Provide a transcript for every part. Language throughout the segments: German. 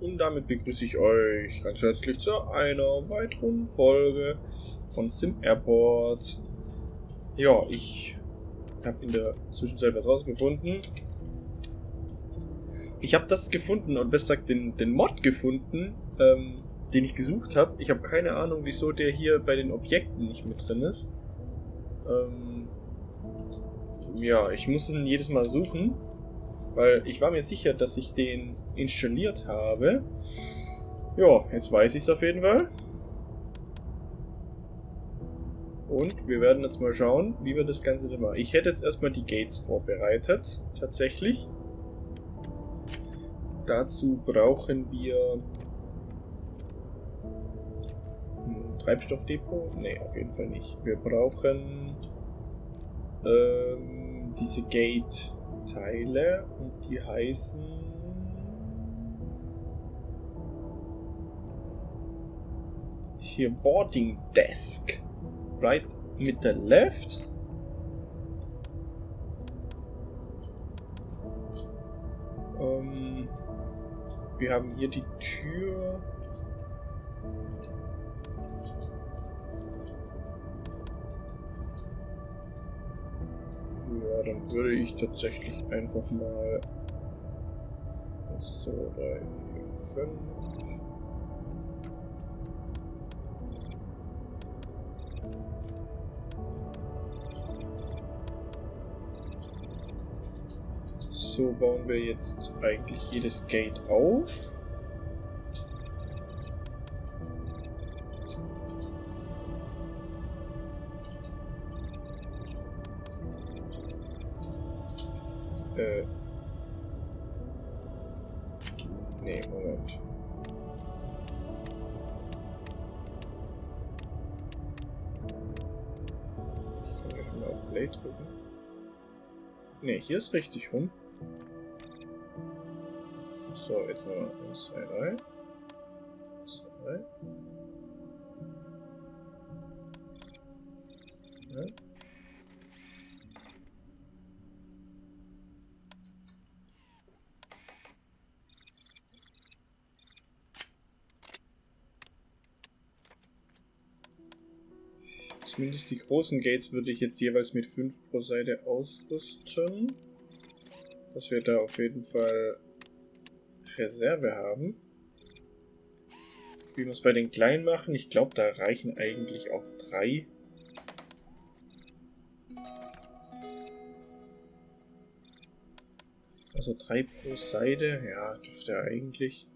und damit begrüße ich euch ganz herzlich zu einer weiteren Folge von Sim Airport. Ja, ich habe in der Zwischenzeit was rausgefunden. Ich habe das gefunden und besser gesagt den, den Mod gefunden, ähm, den ich gesucht habe. Ich habe keine Ahnung, wieso der hier bei den Objekten nicht mit drin ist. Ähm, ja, ich muss ihn jedes Mal suchen. Weil ich war mir sicher, dass ich den installiert habe. Ja, jetzt weiß ich es auf jeden Fall. Und wir werden jetzt mal schauen, wie wir das Ganze machen. Ich hätte jetzt erstmal die Gates vorbereitet, tatsächlich. Dazu brauchen wir ein Treibstoffdepot. Ne, auf jeden Fall nicht. Wir brauchen ähm, diese Gate Teile und die heißen hier Boarding Desk. Right mit der left. Ähm, wir haben hier die Tür. Ja, dann würde ich tatsächlich einfach mal 1, 2, 3, 4, 5. So bauen wir jetzt eigentlich jedes Gate auf. Hier ist richtig rum. So, jetzt noch 1, 2, 3. 2. Ja. Zumindest die großen Gates würde ich jetzt jeweils mit 5 pro Seite ausrüsten. Dass wir da auf jeden Fall Reserve haben. Wie wir es bei den kleinen machen, ich glaube, da reichen eigentlich auch drei. Also drei pro Seite, ja, dürfte eigentlich.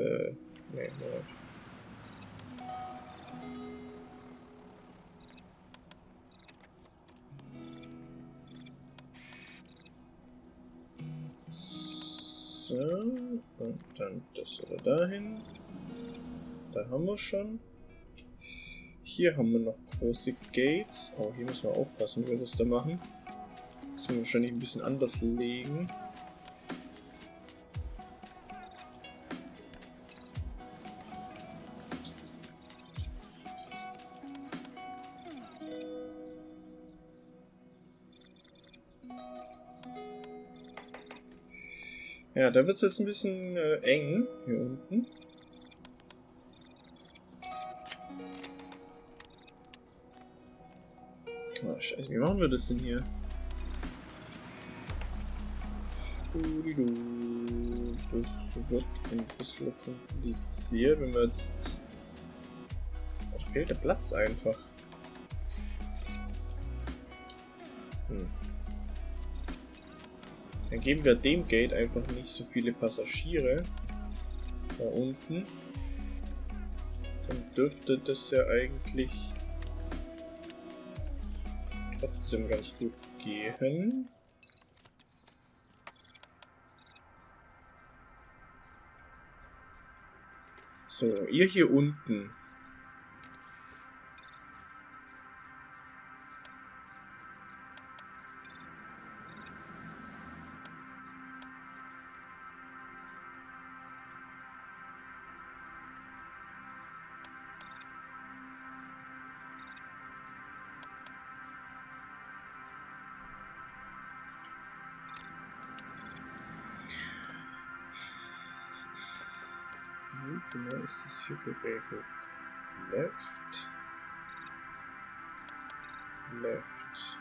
Äh, nee, Moment. So, und dann das oder dahin. Da haben wir schon. Hier haben wir noch große Gates. Oh, hier müssen wir aufpassen, wie wir das da machen. Das müssen wir wahrscheinlich ein bisschen anders legen. Ja, da wird es jetzt ein bisschen äh, eng hier unten. Oh, scheiße, wie machen wir das denn hier? Das wird ein bisschen kompliziert, wenn wir jetzt... Da fehlt der Platz einfach. Dann geben wir dem Gate einfach nicht so viele Passagiere. Da unten. Dann dürfte das ja eigentlich trotzdem ganz gut gehen. So, ihr hier unten. Das hier? Left. Left.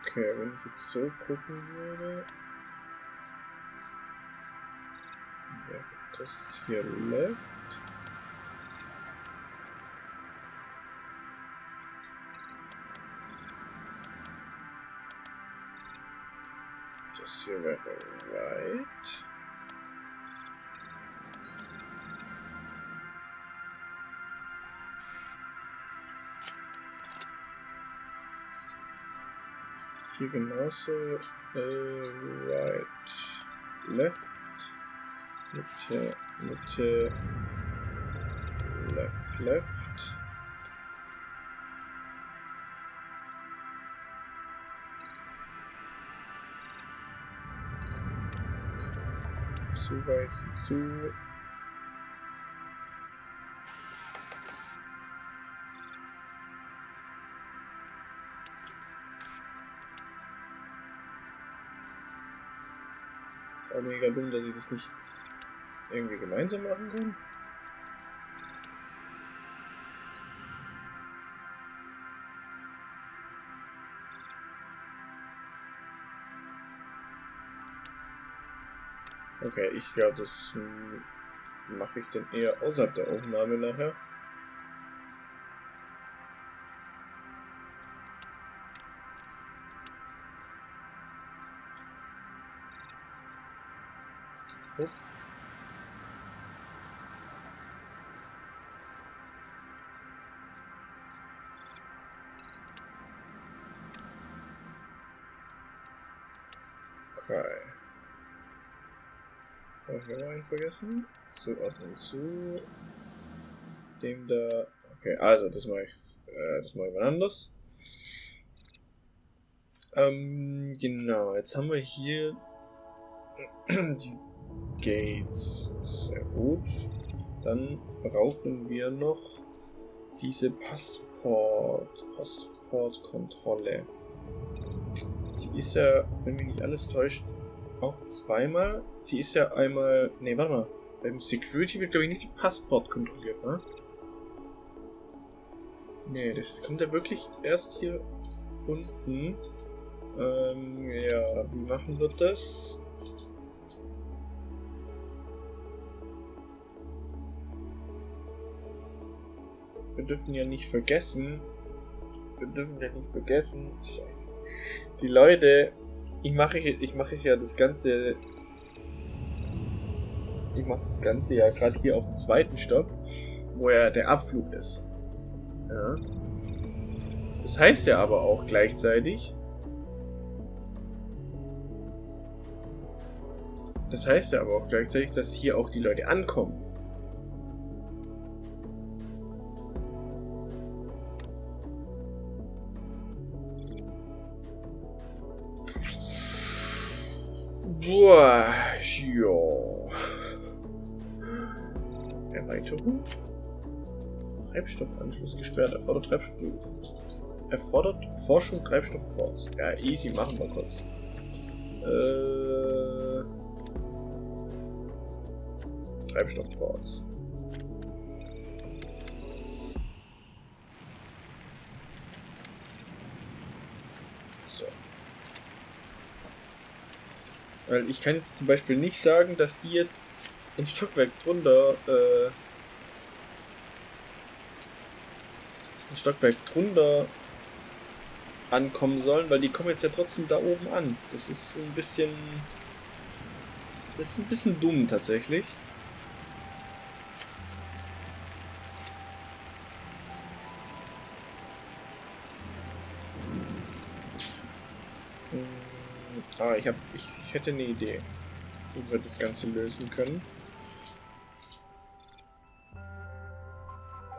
Okay, wenn ich jetzt so gucken würde, wäre das left. Hier wäre right. Hier genauso äh, right, left, Mitte, Mitte, left, left. Zuweisen zu. Mega dass ich das nicht irgendwie gemeinsam machen kann. Okay, ich glaube, das mache ich dann eher außerhalb der Aufnahme nachher. Oh. Okay. Habe ich noch einen vergessen? Zuordnen zu dem da. Okay, also das mache ich, äh, das mache ich mal anders. Ähm, genau, jetzt haben wir hier die Gates. Sehr gut. Dann brauchen wir noch diese Passport, Passportkontrolle. Die ist ja, wenn mich nicht alles täuscht, auch zweimal. Die ist ja einmal, nee, warte mal. Beim Security wird, glaube ich, nicht die Passport kontrolliert, ne? Nee, das kommt ja wirklich erst hier unten. Ähm, ja, wie machen wir das? Wir dürfen ja nicht vergessen, wir dürfen ja nicht vergessen, scheiße, die Leute, ich mache, ich mache ja das Ganze, ich mache das Ganze ja gerade hier auf dem zweiten Stopp, wo ja der Abflug ist. Ja. Das heißt ja aber auch gleichzeitig, das heißt ja aber auch gleichzeitig, dass hier auch die Leute ankommen. Boah, ja. Erweiterung? Treibstoffanschluss gesperrt. Erfordert Treibstoff. Erfordert Forschung Treibstoffports. Ja, easy, machen wir kurz. Äh, Treibstoffports. Weil ich kann jetzt zum Beispiel nicht sagen, dass die jetzt ein Stockwerk drunter, äh, ein Stockwerk drunter ankommen sollen, weil die kommen jetzt ja trotzdem da oben an. Das ist ein bisschen, das ist ein bisschen dumm tatsächlich. Ich, hab, ich, hätte eine Idee, wie wir das Ganze lösen können.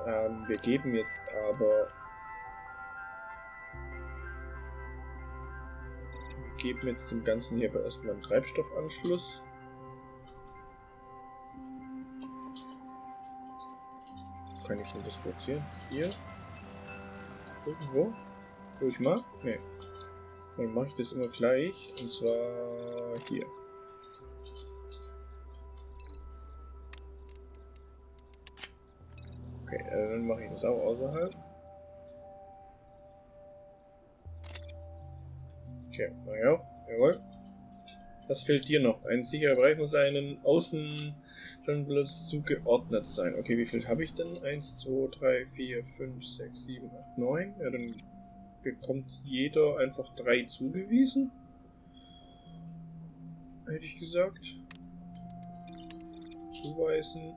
Ähm, wir geben jetzt aber... Wir geben jetzt dem Ganzen hier aber erstmal einen Treibstoffanschluss. Kann ich denn das platzieren? Hier? Irgendwo? Wo ich mag? Nee. Dann mache ich das immer gleich. Und zwar hier. Okay, äh, dann mache ich das auch außerhalb. Okay, mach ich auch. Jawohl. Was fehlt dir noch? Ein sicherer Bereich muss einen Außen schon bloß zugeordnet sein. Okay, wie viel habe ich denn? 1, 2, 3, 4, 5, 6, 7, 8, 9. Ja, dann bekommt jeder einfach drei zugewiesen. Hätte ich gesagt. Zuweisen.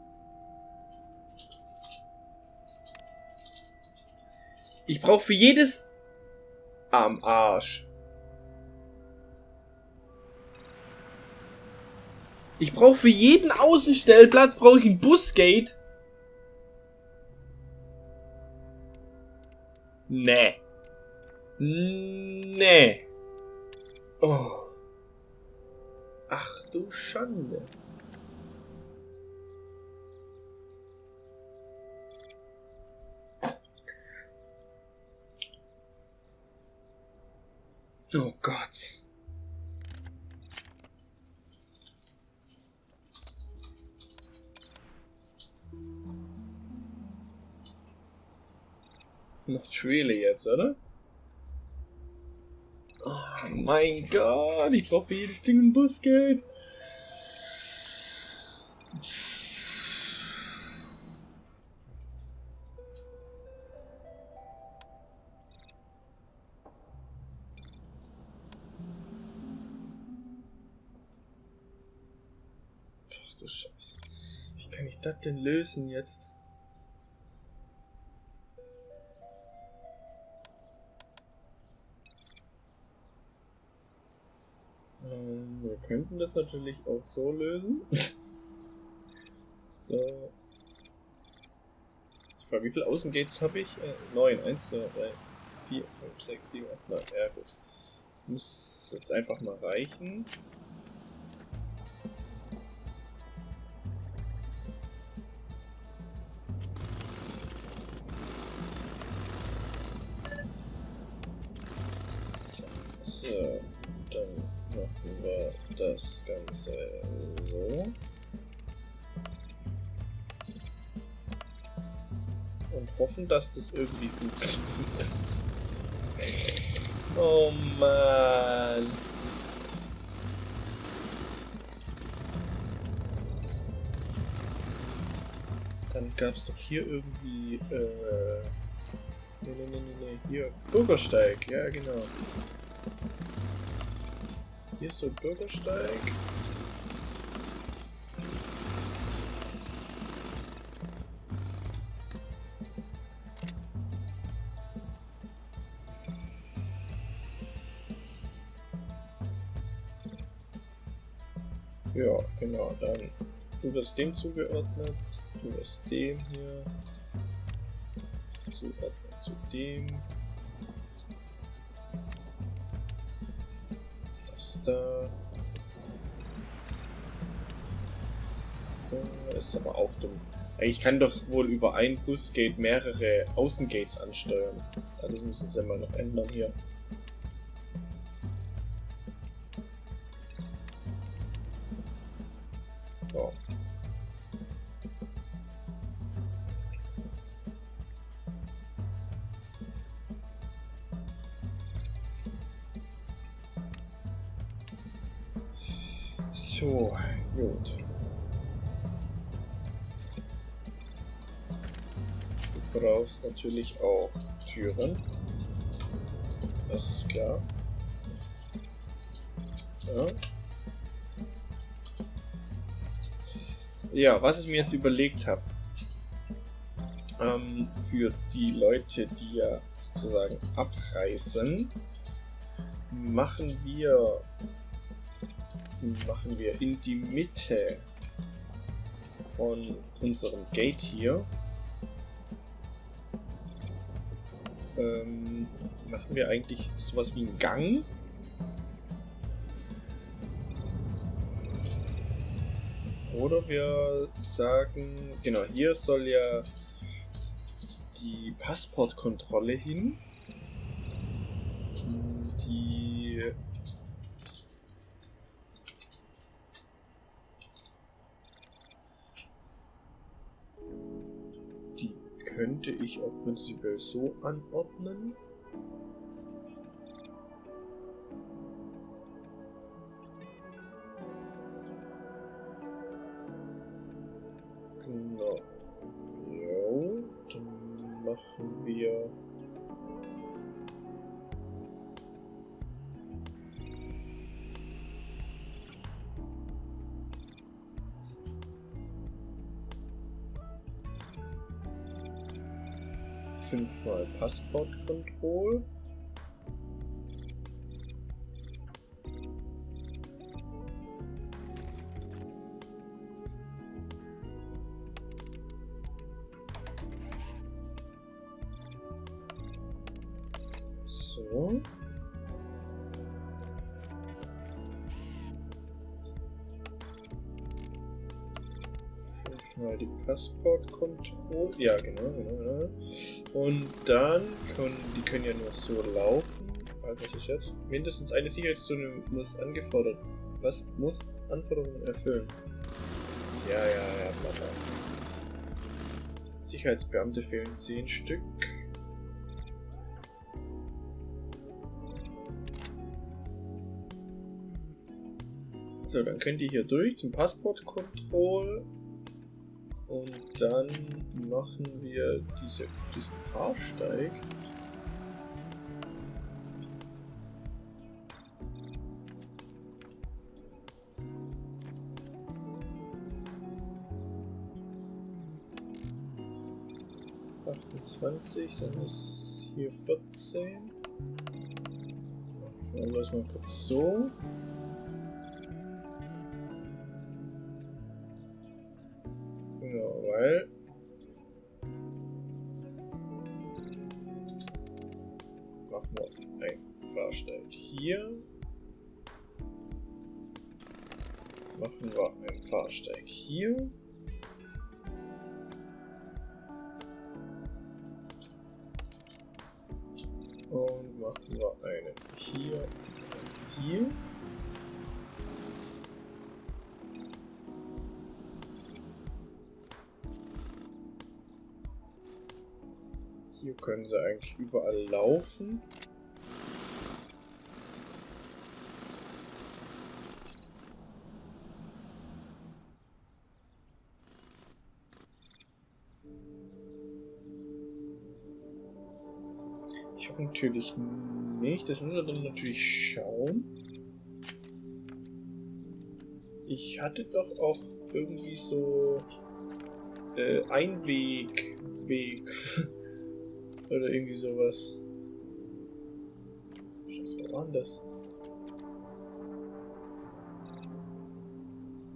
Ich brauche für jedes... Am Arsch. Ich brauche für jeden Außenstellplatz brauche ich ein Busgate. Nee. Nee. Oh. Ach du Schande. Oh Gott. Not really jetzt, oder? Mein Gott, ich brauche jedes Ding ein Busgeld. Ach du Scheiße. Wie kann ich das denn lösen jetzt? Wir könnten das natürlich auch so lösen. so. Die Frage, wie viele Außengates habe ich? Äh, 9. 1, 2, 3, 4, 5, 6, 7, 8, 9. Ja, gut. Muss jetzt einfach mal reichen. Dass das irgendwie funktioniert. Oh Mann. Dann gab es doch hier irgendwie, äh... Nee, nee, nee, nee, hier. Bürgersteig, ja genau. Hier ist so ein Bürgersteig. Dann du wirst dem zugeordnet, du wirst dem hier zuordnen zu dem. Das da. Das da ist aber auch dumm. Ich kann doch wohl über ein Busgate mehrere Außengates ansteuern. Das müssen sie mal noch ändern hier. Brauchst natürlich auch Türen. Das ist klar. Ja. Ja, was ich mir jetzt überlegt habe, ähm, für die Leute, die ja sozusagen abreisen, machen wir machen wir in die Mitte von unserem Gate hier ähm, machen wir eigentlich sowas wie einen Gang. Oder wir sagen, genau, hier soll ja die Passportkontrolle hin. Die könnte ich auch prinzipiell so anordnen. Passport Control. So. Fünfmal die Passportkontrolle. Ja, genau, genau, genau. Und dann können die können ja nur so laufen. Also was ist jetzt? Mindestens eine Sicherheitszone muss angefordert. Was muss Anforderungen erfüllen? Ja, ja, ja, bla. Sicherheitsbeamte fehlen 10 Stück. So, dann könnt ihr hier durch zum Passportkontroll. Und dann machen wir diese, diesen Fahrsteig. Achtundzwanzig, dann ist hier 14. Machen wir das mal kurz so. Machen wir ein Fahrsteig hier. Machen wir einen Fahrsteig hier. Und machen wir einen hier, hier. Hier können sie eigentlich überall laufen. Hoffe natürlich nicht. Das müssen wir dann natürlich schauen. Ich hatte doch auch irgendwie so äh, Einweg, Weg oder irgendwie sowas. Was war denn das?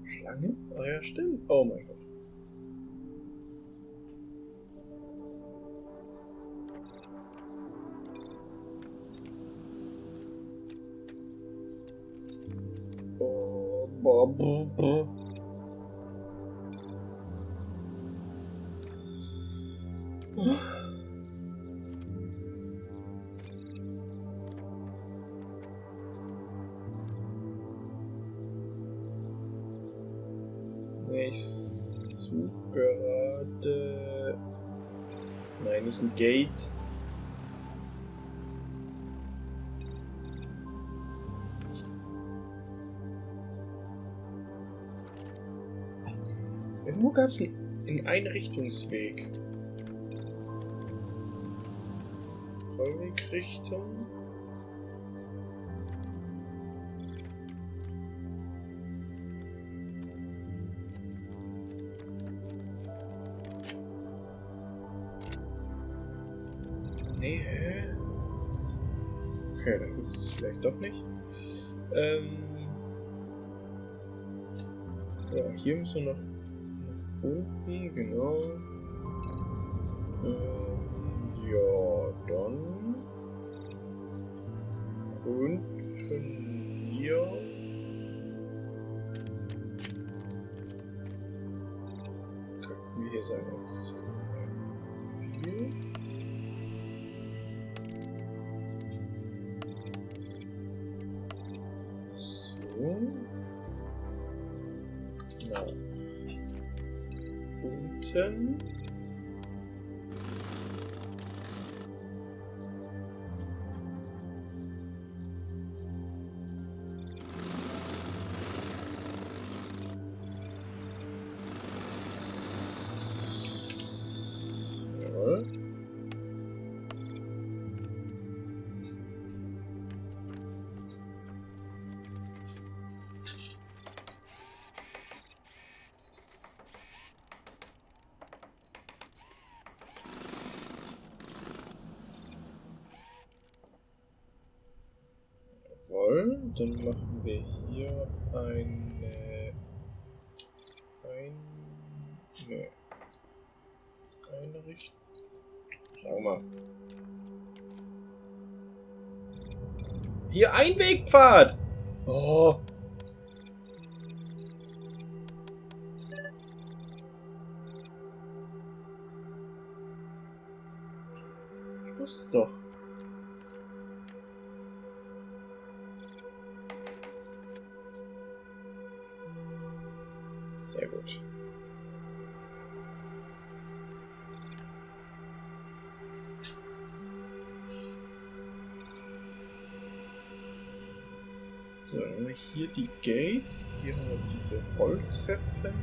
Schlange? Ah ja, stimmt. Oh mein Gott. Ich suche gerade. Nein, nicht ein Gate. Irgendwo gab es einen Einrichtungsweg. Rollwegrichtung. Nee, Okay, dann gibt es vielleicht doch nicht. Ähm ja, hier müssen wir noch nach unten, genau. Ähm, ja, dann unten hier. Könnten wir hier sein als Nach Jawohl, dann machen wir hier eine... Ein... Ne. Eine Richtung... Schau mal. Hier ein Wegpfad! Oh. Rolltreppen.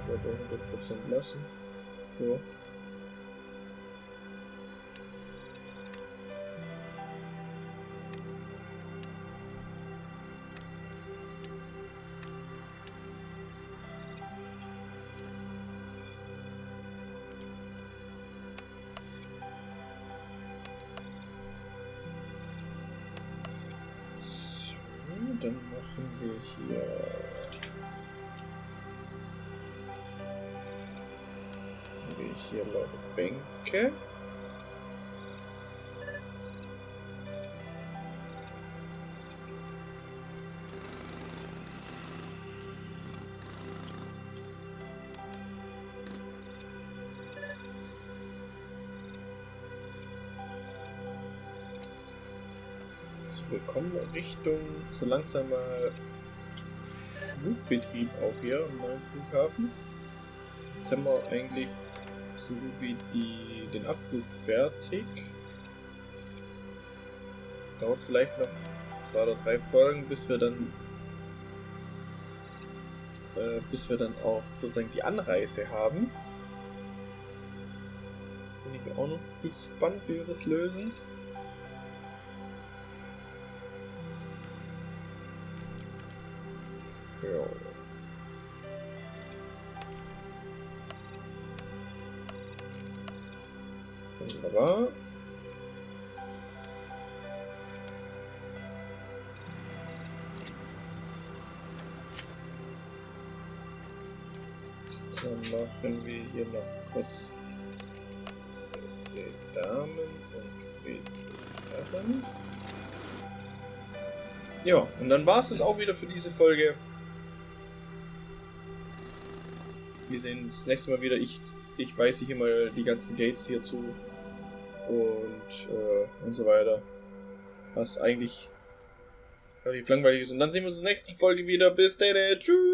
Ich werde 100% lassen. Ja. Hier noch Bänke. So, wir kommen Richtung so langsam mal Flugbetrieb auch hier am neuen Flughafen. Jetzt haben wir eigentlich so gut wie die, den Abflug fertig. Dauert vielleicht noch zwei oder drei Folgen, bis wir dann äh, bis wir dann auch sozusagen die Anreise haben. Bin ich auch noch gespannt, wie wir das lösen. Wunderbar. Dann machen wir hier noch kurz WC Damen und WC Herren. Ja, und dann war es das auch wieder für diese Folge. Wir sehen uns das nächste Mal wieder. Ich, ich weise hier mal die ganzen Gates hier zu. Und, so weiter. Was eigentlich relativ langweilig ist. Und dann sehen wir uns in der nächsten Folge wieder. Bis dann. Tschüss.